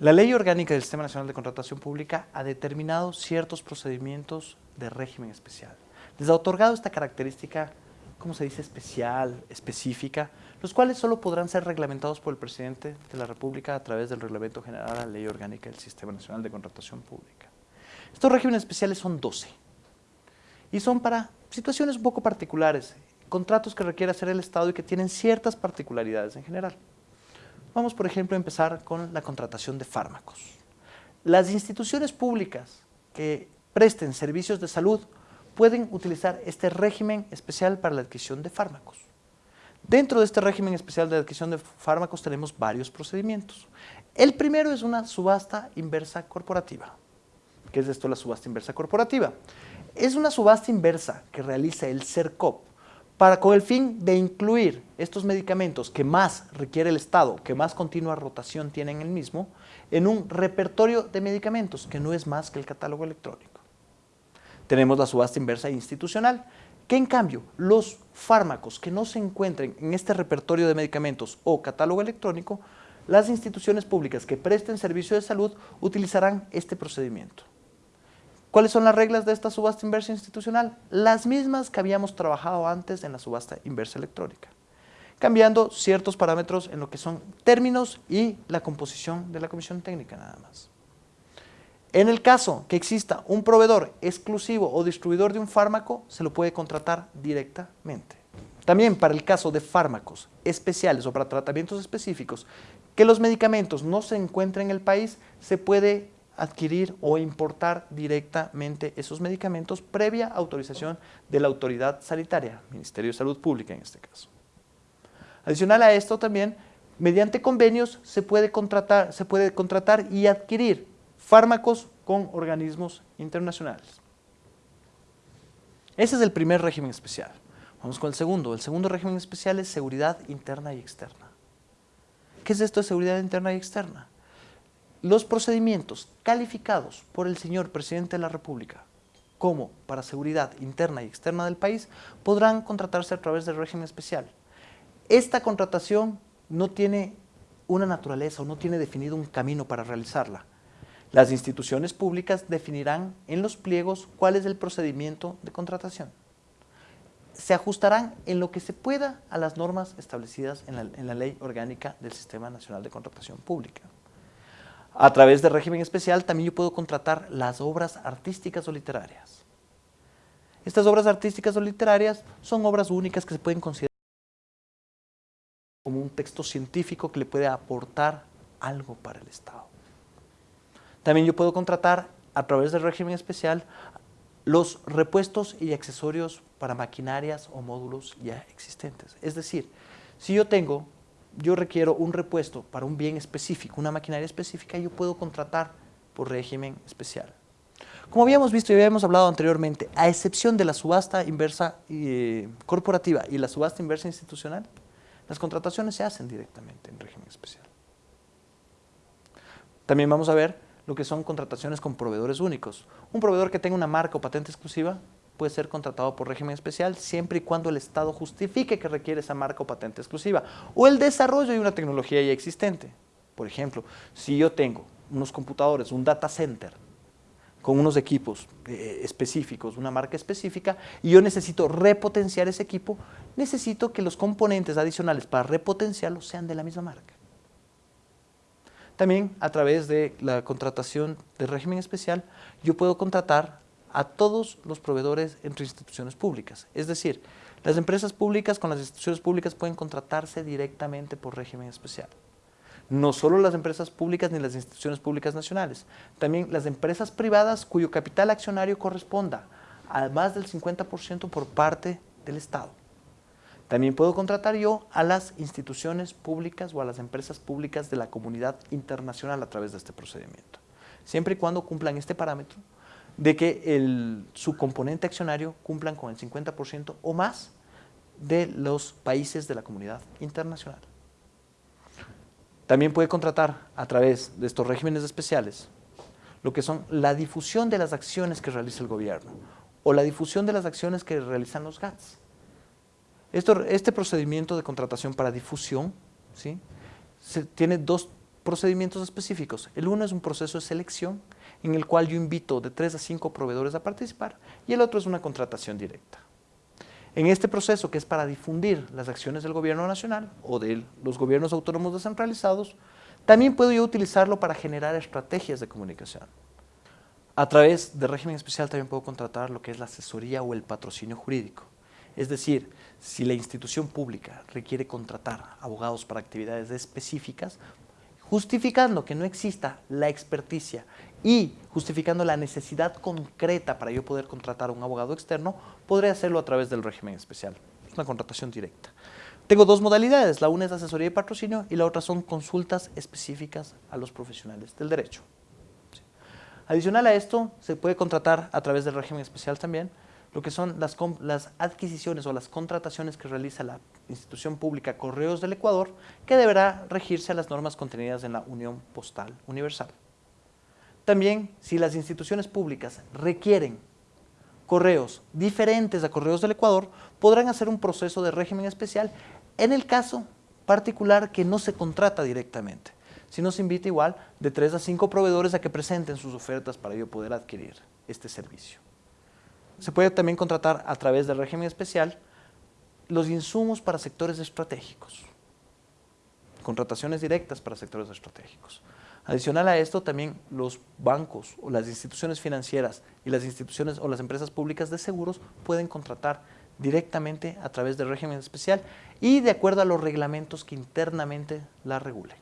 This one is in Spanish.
La Ley Orgánica del Sistema Nacional de Contratación Pública ha determinado ciertos procedimientos de régimen especial. Les ha otorgado esta característica, como se dice, especial, específica, los cuales solo podrán ser reglamentados por el Presidente de la República a través del Reglamento General de la Ley Orgánica del Sistema Nacional de Contratación Pública. Estos regímenes especiales son 12 y son para situaciones un poco particulares, contratos que requiere hacer el Estado y que tienen ciertas particularidades en general. Vamos, por ejemplo, a empezar con la contratación de fármacos. Las instituciones públicas que presten servicios de salud pueden utilizar este régimen especial para la adquisición de fármacos. Dentro de este régimen especial de adquisición de fármacos tenemos varios procedimientos. El primero es una subasta inversa corporativa. ¿Qué es esto la subasta inversa corporativa? Es una subasta inversa que realiza el CERCOP para con el fin de incluir estos medicamentos que más requiere el Estado, que más continua rotación tienen el mismo, en un repertorio de medicamentos que no es más que el catálogo electrónico. Tenemos la subasta inversa institucional, que en cambio los fármacos que no se encuentren en este repertorio de medicamentos o catálogo electrónico, las instituciones públicas que presten servicio de salud utilizarán este procedimiento. ¿Cuáles son las reglas de esta subasta inversa institucional? Las mismas que habíamos trabajado antes en la subasta inversa electrónica, cambiando ciertos parámetros en lo que son términos y la composición de la comisión técnica nada más. En el caso que exista un proveedor exclusivo o distribuidor de un fármaco, se lo puede contratar directamente. También para el caso de fármacos especiales o para tratamientos específicos, que los medicamentos no se encuentren en el país, se puede adquirir o importar directamente esos medicamentos previa autorización de la autoridad sanitaria, Ministerio de Salud Pública en este caso. Adicional a esto también, mediante convenios se puede contratar, se puede contratar y adquirir fármacos con organismos internacionales. Ese es el primer régimen especial. Vamos con el segundo. El segundo régimen especial es seguridad interna y externa. ¿Qué es esto de seguridad interna y externa? Los procedimientos calificados por el señor Presidente de la República como para seguridad interna y externa del país podrán contratarse a través del régimen especial. Esta contratación no tiene una naturaleza o no tiene definido un camino para realizarla. Las instituciones públicas definirán en los pliegos cuál es el procedimiento de contratación. Se ajustarán en lo que se pueda a las normas establecidas en la, en la Ley Orgánica del Sistema Nacional de Contratación Pública. A través del régimen especial también yo puedo contratar las obras artísticas o literarias. Estas obras artísticas o literarias son obras únicas que se pueden considerar como un texto científico que le puede aportar algo para el Estado. También yo puedo contratar a través del régimen especial los repuestos y accesorios para maquinarias o módulos ya existentes. Es decir, si yo tengo yo requiero un repuesto para un bien específico, una maquinaria específica, yo puedo contratar por régimen especial. Como habíamos visto y habíamos hablado anteriormente, a excepción de la subasta inversa eh, corporativa y la subasta inversa institucional, las contrataciones se hacen directamente en régimen especial. También vamos a ver lo que son contrataciones con proveedores únicos. Un proveedor que tenga una marca o patente exclusiva puede ser contratado por régimen especial siempre y cuando el Estado justifique que requiere esa marca o patente exclusiva o el desarrollo de una tecnología ya existente. Por ejemplo, si yo tengo unos computadores, un data center, con unos equipos eh, específicos, una marca específica, y yo necesito repotenciar ese equipo, necesito que los componentes adicionales para repotenciarlo sean de la misma marca. También a través de la contratación de régimen especial, yo puedo contratar a todos los proveedores entre instituciones públicas. Es decir, las empresas públicas con las instituciones públicas pueden contratarse directamente por régimen especial. No solo las empresas públicas ni las instituciones públicas nacionales, también las empresas privadas cuyo capital accionario corresponda a más del 50% por parte del Estado. También puedo contratar yo a las instituciones públicas o a las empresas públicas de la comunidad internacional a través de este procedimiento, siempre y cuando cumplan este parámetro de que su componente accionario cumplan con el 50% o más de los países de la comunidad internacional. También puede contratar a través de estos regímenes especiales lo que son la difusión de las acciones que realiza el gobierno o la difusión de las acciones que realizan los GATS. este procedimiento de contratación para difusión ¿sí? tiene dos procedimientos específicos. El uno es un proceso de selección en el cual yo invito de tres a cinco proveedores a participar y el otro es una contratación directa. En este proceso, que es para difundir las acciones del gobierno nacional o de los gobiernos autónomos descentralizados, también puedo yo utilizarlo para generar estrategias de comunicación. A través de régimen especial también puedo contratar lo que es la asesoría o el patrocinio jurídico. Es decir, si la institución pública requiere contratar abogados para actividades específicas, justificando que no exista la experticia y justificando la necesidad concreta para yo poder contratar a un abogado externo, podré hacerlo a través del régimen especial, una contratación directa. Tengo dos modalidades, la una es asesoría y patrocinio y la otra son consultas específicas a los profesionales del derecho. Adicional a esto, se puede contratar a través del régimen especial también lo que son las, las, adquisiciones o las contrataciones que realiza la institución pública Correos del Ecuador, que deberá regirse a las normas contenidas en la Unión Postal Universal. También, si las instituciones públicas requieren correos diferentes a correos del Ecuador, podrán hacer un proceso de régimen especial en el caso particular que no se contrata directamente, sino se invita igual de tres a cinco proveedores a que presenten sus ofertas para yo poder adquirir este servicio. Se puede también contratar a través del régimen especial los insumos para sectores estratégicos, contrataciones directas para sectores estratégicos. Adicional a esto, también los bancos o las instituciones financieras y las instituciones o las empresas públicas de seguros pueden contratar directamente a través del régimen especial y de acuerdo a los reglamentos que internamente la regulen.